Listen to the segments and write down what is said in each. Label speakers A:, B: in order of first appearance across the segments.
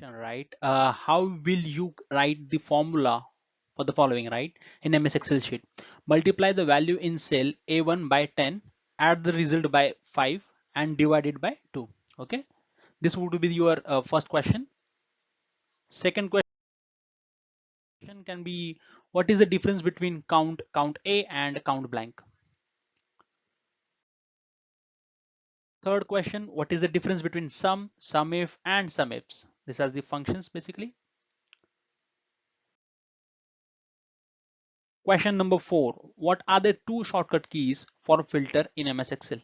A: question, right? Uh, how will you write the formula for the following, right? In MS Excel sheet, multiply the value in cell A1 by 10, add the result by 5 and divide it by 2. Okay. This would be your uh, first question. Second question can be what is the difference between count count A and count blank? Third question, what is the difference between sum, SUMIF and SUMIFs? These are the functions basically. Question number four, what are the two shortcut keys for filter in MS Excel?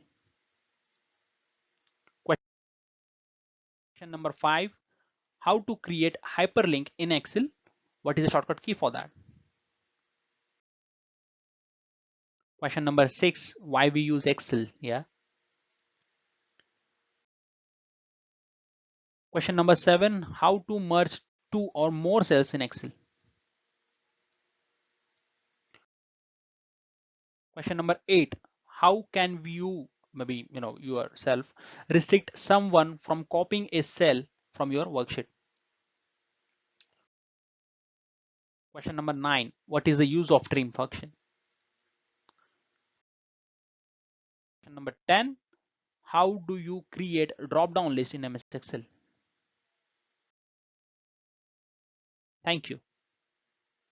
A: Question number five, how to create hyperlink in Excel? What is the shortcut key for that? Question number six, why we use Excel? Yeah. Question number seven, how to merge two or more cells in Excel. Question number eight, how can you, maybe you know yourself, restrict someone from copying a cell from your worksheet? Question number nine, what is the use of trim function? Question number 10, how do you create a drop-down list in MS Excel? Thank you.